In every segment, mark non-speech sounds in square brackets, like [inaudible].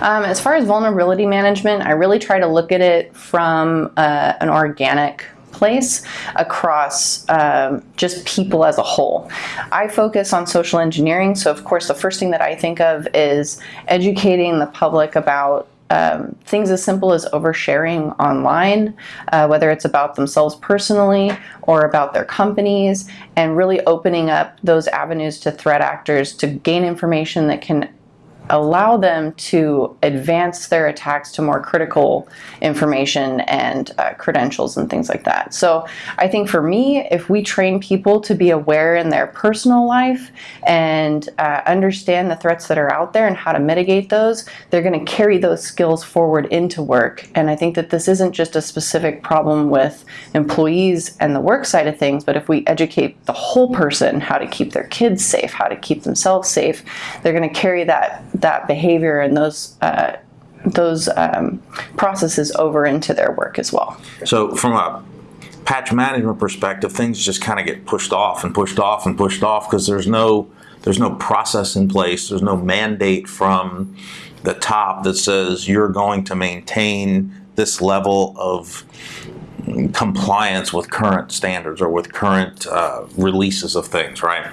Um, as far as vulnerability management, I really try to look at it from uh, an organic place across um, just people as a whole. I focus on social engineering, so of course the first thing that I think of is educating the public about um, things as simple as oversharing online, uh, whether it's about themselves personally or about their companies, and really opening up those avenues to threat actors to gain information that can allow them to advance their attacks to more critical information and uh, credentials and things like that. So I think for me, if we train people to be aware in their personal life and uh, understand the threats that are out there and how to mitigate those, they're going to carry those skills forward into work. And I think that this isn't just a specific problem with employees and the work side of things, but if we educate the whole person how to keep their kids safe, how to keep themselves safe, they're going to carry that that behavior and those uh, those um, processes over into their work as well. So from a patch management perspective, things just kind of get pushed off and pushed off and pushed off because there's no there's no process in place. There's no mandate from the top that says you're going to maintain this level of compliance with current standards or with current uh, releases of things, right?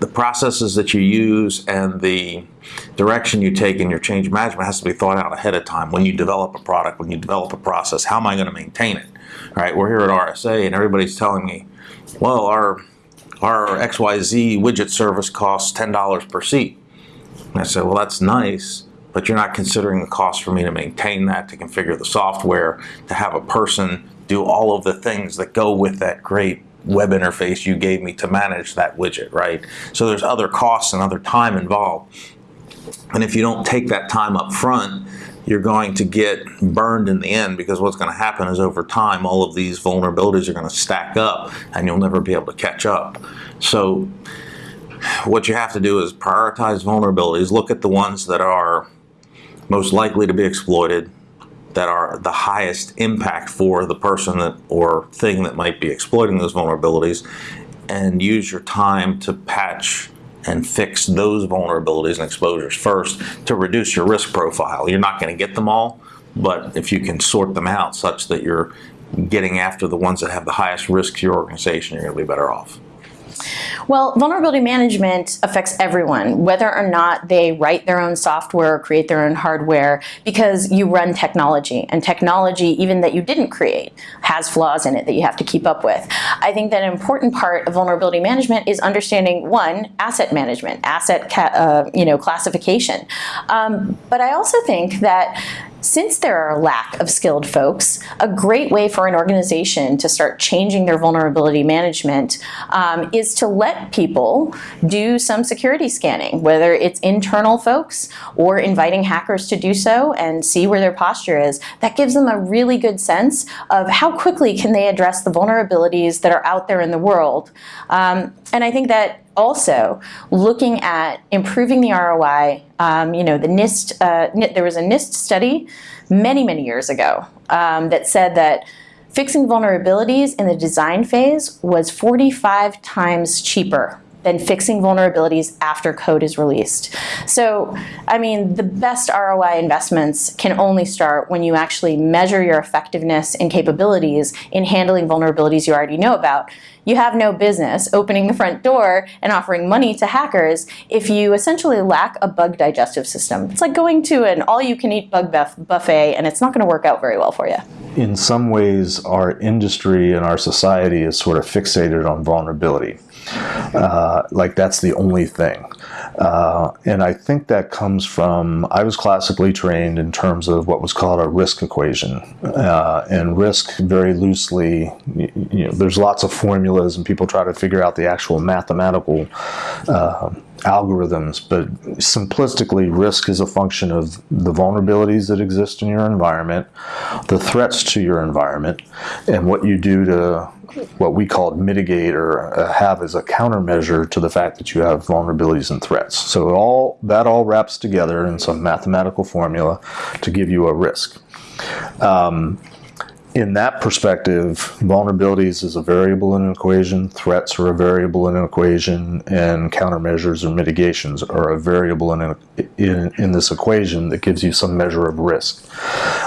The processes that you use and the direction you take in your change management has to be thought out ahead of time. When you develop a product, when you develop a process, how am I going to maintain it? Right? We're here at RSA and everybody's telling me, well, our our XYZ widget service costs $10 per seat. And I said, well, that's nice, but you're not considering the cost for me to maintain that, to configure the software, to have a person do all of the things that go with that great web interface you gave me to manage that widget, right? So there's other costs and other time involved. And if you don't take that time up front, you're going to get burned in the end because what's going to happen is over time all of these vulnerabilities are going to stack up and you'll never be able to catch up. So what you have to do is prioritize vulnerabilities, look at the ones that are most likely to be exploited, that are the highest impact for the person that or thing that might be exploiting those vulnerabilities and use your time to patch and fix those vulnerabilities and exposures first to reduce your risk profile. You're not going to get them all, but if you can sort them out such that you're getting after the ones that have the highest risk to your organization, you're going to be better off. Well, vulnerability management affects everyone, whether or not they write their own software or create their own hardware, because you run technology, and technology, even that you didn't create, has flaws in it that you have to keep up with. I think that an important part of vulnerability management is understanding, one, asset management, asset uh, you know, classification. Um, but I also think that since there are a lack of skilled folks, a great way for an organization to start changing their vulnerability management um, is to let people do some security scanning, whether it's internal folks or inviting hackers to do so and see where their posture is. That gives them a really good sense of how quickly can they address the vulnerabilities that are out there in the world. Um, and I think that also looking at improving the ROI, um, you know, the NIST, uh, there was a NIST study many, many years ago um, that said that fixing vulnerabilities in the design phase was 45 times cheaper than fixing vulnerabilities after code is released. So, I mean, the best ROI investments can only start when you actually measure your effectiveness and capabilities in handling vulnerabilities you already know about. You have no business opening the front door and offering money to hackers if you essentially lack a bug digestive system. It's like going to an all-you-can-eat bug buffet and it's not going to work out very well for you. In some ways, our industry and our society is sort of fixated on vulnerability. Uh, like that's the only thing. Uh, and I think that comes from, I was classically trained in terms of what was called a risk equation. Uh, and risk very loosely, you, know, there's lots of formulas and people try to figure out the actual mathematical uh, algorithms, but simplistically, risk is a function of the vulnerabilities that exist in your environment, the threats to your environment, and what you do to what we call mitigate or uh, have as a countermeasure to the fact that you have vulnerabilities and threats. So all that all wraps together in some mathematical formula to give you a risk. Um, in that perspective, vulnerabilities is a variable in an equation, threats are a variable in an equation, and countermeasures or mitigations are a variable in, in, in this equation that gives you some measure of risk.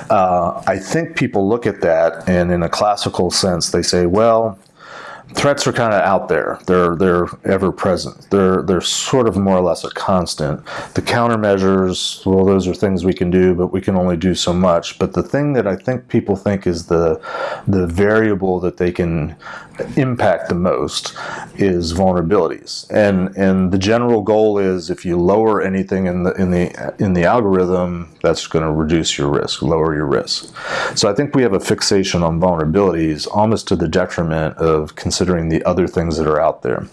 Uh, I think people look at that and in a classical sense, they say, well, threats are kind of out there. They're they're ever present. They're they're sort of more or less a constant. The countermeasures, well, those are things we can do, but we can only do so much. But the thing that I think people think is the the variable that they can impact the most is vulnerabilities. And and the general goal is if you lower anything in the in the in the algorithm, that's going to reduce your risk, lower your risk. So I think we have a fixation on vulnerabilities almost to the detriment of considering the other things that are out there.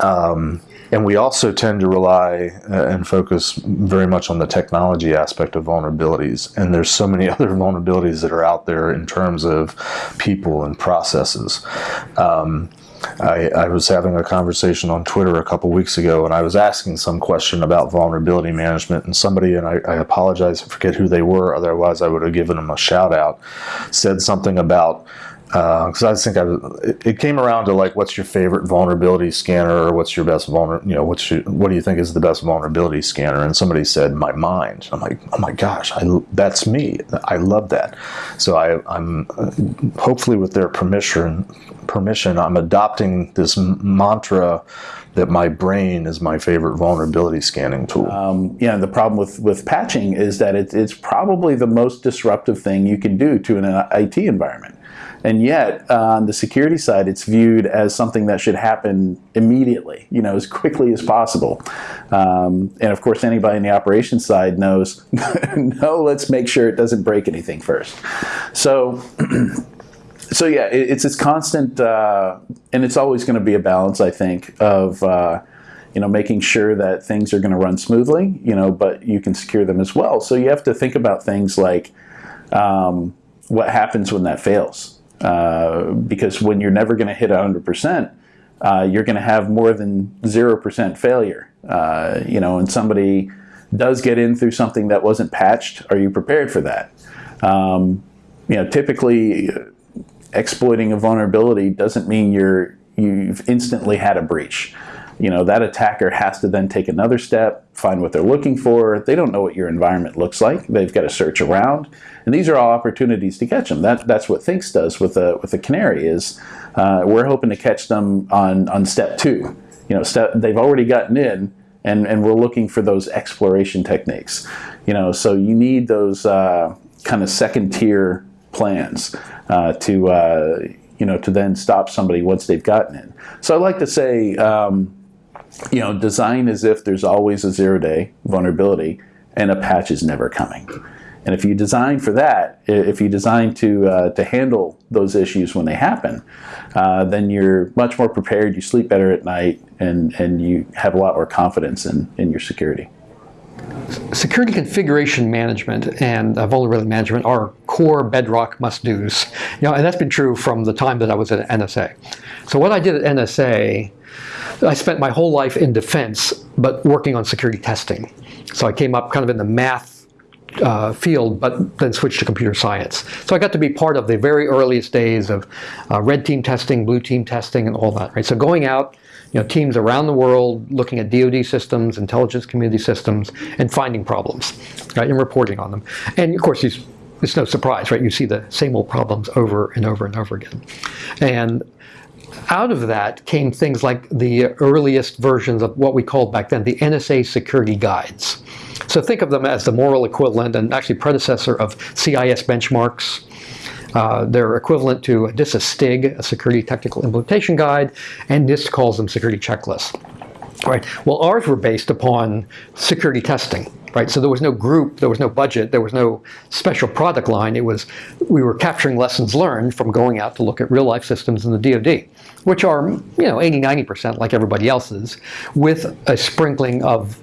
Um, and we also tend to rely uh, and focus very much on the technology aspect of vulnerabilities. And there's so many [laughs] other vulnerabilities that are out there in terms of people and processes. Um, I, I, was having a conversation on Twitter a couple weeks ago, and I was asking some question about vulnerability management, and somebody, and I, I apologize, I forget who they were, otherwise I would have given them a shout out, said something about because uh, I think I it, came around to like, what's your favorite vulnerability scanner, or what's your best vulner, you know, what's your, what do you think is the best vulnerability scanner? And somebody said, my mind. I'm like, oh my gosh, I, that's me. I love that. So I, I'm hopefully with their permission, permission, I'm adopting this mantra that my brain is my favorite vulnerability scanning tool. Um, yeah, the problem with, with patching is that it, it's probably the most disruptive thing you can do to an IT environment. And yet, uh, on the security side, it's viewed as something that should happen immediately, you know, as quickly as possible. Um, and of course, anybody in the operations side knows, [laughs] no, let's make sure it doesn't break anything first. So, [clears throat] so yeah, it, it's this constant, uh, and it's always going to be a balance, I think, of uh, you know making sure that things are going to run smoothly, you know, but you can secure them as well. So you have to think about things like um, what happens when that fails. Uh, because when you're never going to hit 100%, uh, you're going to have more than 0% failure. Uh, you know, and somebody does get in through something that wasn't patched, are you prepared for that? Um, you know, typically exploiting a vulnerability doesn't mean you're you've instantly had a breach you know, that attacker has to then take another step, find what they're looking for. They don't know what your environment looks like. They've got to search around. And these are all opportunities to catch them. That, that's what Thinkst does with a, with a canary is uh, we're hoping to catch them on, on step two. You know, step, they've already gotten in and, and we're looking for those exploration techniques. You know, so you need those uh, kind of second tier plans uh, to, uh, you know, to then stop somebody once they've gotten in. So I like to say, um, you know, design as if there's always a zero day vulnerability and a patch is never coming. And if you design for that, if you design to, uh, to handle those issues when they happen, uh, then you're much more prepared, you sleep better at night, and, and you have a lot more confidence in, in your security. Security configuration management and uh, vulnerability management are core bedrock must-dos. You know, and that's been true from the time that I was at NSA. So what I did at NSA I spent my whole life in defense, but working on security testing. So I came up kind of in the math uh, field, but then switched to computer science. So I got to be part of the very earliest days of uh, red team testing, blue team testing, and all that. Right. So going out, you know, teams around the world looking at DoD systems, intelligence community systems, and finding problems, right, and reporting on them. And of course, it's no surprise, right? You see the same old problems over and over and over again. And out of that came things like the earliest versions of what we called back then the NSA security guides. So think of them as the moral equivalent and actually predecessor of CIS benchmarks. Uh, they're equivalent to DISA STIG, a security technical implementation guide, and NIST calls them security checklists. Right. Well, ours were based upon security testing right? So there was no group, there was no budget, there was no special product line. It was, we were capturing lessons learned from going out to look at real life systems in the DoD, which are, you know, 80, 90% like everybody else's, with a sprinkling of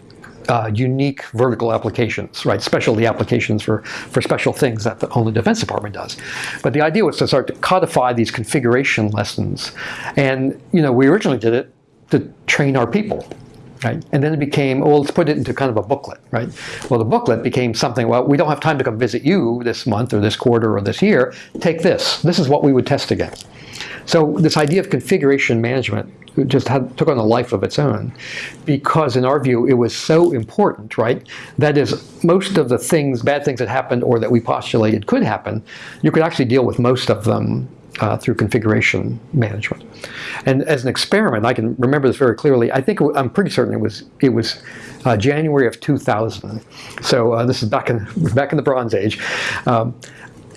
uh, unique vertical applications, right? Specialty applications for, for special things that the only Defense Department does. But the idea was to start to codify these configuration lessons. And, you know, we originally did it to train our people, right? And then it became, well, let's put it into kind of a booklet, right? Well, the booklet became something, well, we don't have time to come visit you this month or this quarter or this year. Take this. This is what we would test against. So this idea of configuration management just had, took on a life of its own because in our view it was so important, right? That is, most of the things, bad things that happened or that we postulated could happen, you could actually deal with most of them uh, through configuration management. And as an experiment, I can remember this very clearly. I think I'm pretty certain it was it was uh, January of 2000. So uh, this is back in back in the Bronze Age. Um,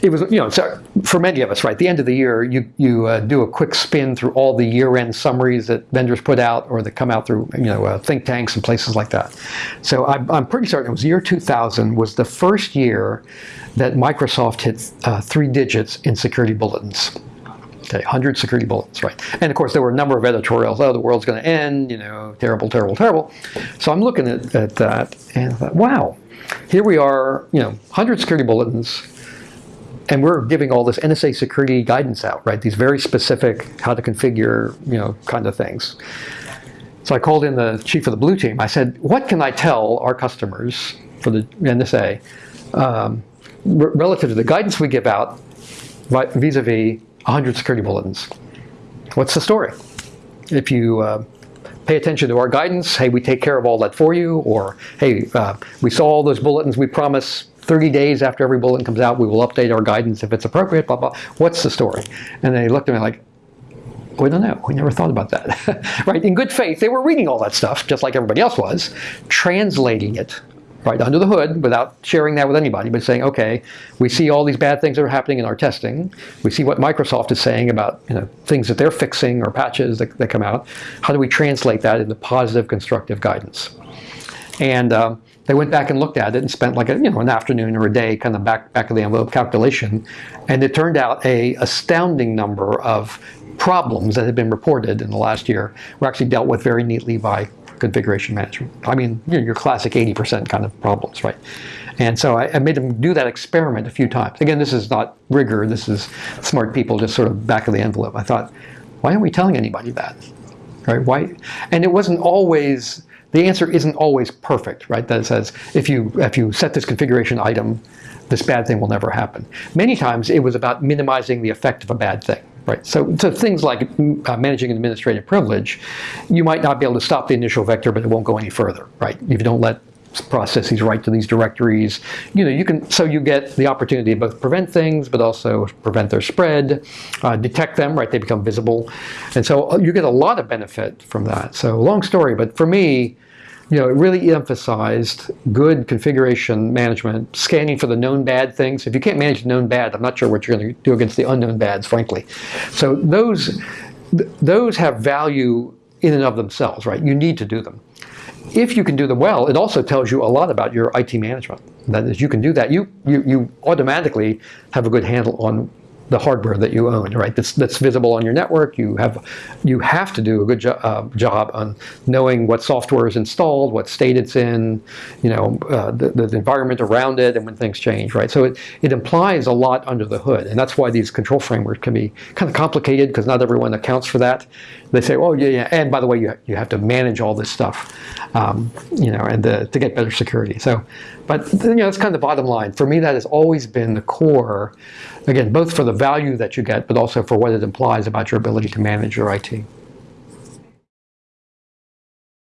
it was, you know, so for many of us, right, the end of the year, you, you uh, do a quick spin through all the year-end summaries that vendors put out or that come out through, you know, uh, think tanks and places like that. So I'm, I'm pretty certain it was year 2000 was the first year that Microsoft hit uh, three digits in security bulletins. Okay, 100 security bulletins, right. And of course, there were a number of editorials, oh, the world's going to end, you know, terrible, terrible, terrible. So I'm looking at, at that and I thought, wow, here we are, you know, 100 security bulletins, and we're giving all this NSA security guidance out, right? These very specific how to configure, you know, kind of things. So I called in the chief of the blue team. I said, what can I tell our customers for the NSA um, relative to the guidance we give out vis-a-vis -vis 100 security bulletins? What's the story? If you uh, pay attention to our guidance, hey, we take care of all that for you, or hey, uh, we saw all those bulletins, we promise 30 days after every bulletin comes out, we will update our guidance if it's appropriate, blah, blah. What's the story? And they looked at me like, we don't know. We never thought about that. [laughs] right? In good faith, they were reading all that stuff, just like everybody else was, translating it right under the hood without sharing that with anybody, but saying, okay, we see all these bad things that are happening in our testing. We see what Microsoft is saying about you know, things that they're fixing or patches that, that come out. How do we translate that into positive, constructive guidance? And um, they went back and looked at it and spent like a, you know an afternoon or a day kind of back back of the envelope calculation, and it turned out a astounding number of problems that had been reported in the last year were actually dealt with very neatly by configuration management. I mean, you know, your classic 80% kind of problems, right? And so I, I, made them do that experiment a few times. Again, this is not rigor. This is smart people just sort of back of the envelope. I thought, why aren't we telling anybody that? Right? Why? And it wasn't always the answer isn't always perfect, right? That says if you if you set this configuration item, this bad thing will never happen. Many times it was about minimizing the effect of a bad thing. Right, so, so things like uh, managing an administrative privilege, you might not be able to stop the initial vector, but it won't go any further, right? If you don't let processes write to these directories. You know, you can so you get the opportunity to both prevent things, but also prevent their spread, uh, detect them, right? They become visible, and so uh, you get a lot of benefit from that. So long story, but for me, you know, it really emphasized good configuration management, scanning for the known bad things. If you can't manage the known bad, I'm not sure what you're going to do against the unknown bads, frankly. So those those have value in and of themselves, right? You need to do them if you can do them well, it also tells you a lot about your IT management. That is, you can do that. You, you, you automatically have a good handle on the hardware that you own, right? That's, that's visible on your network. You have, you have to do a good jo uh, job on knowing what software is installed, what state it's in, you know, uh, the, the environment around it, and when things change, right? So it, it implies a lot under the hood, and that's why these control frameworks can be kind of complicated because not everyone accounts for that. They say, oh yeah, yeah, and by the way, you, you have to manage all this stuff, um, you know, and the, to get better security. So, but you know, that's kind of the bottom line. For me, that has always been the core, again, both for the value that you get, but also for what it implies about your ability to manage your IT.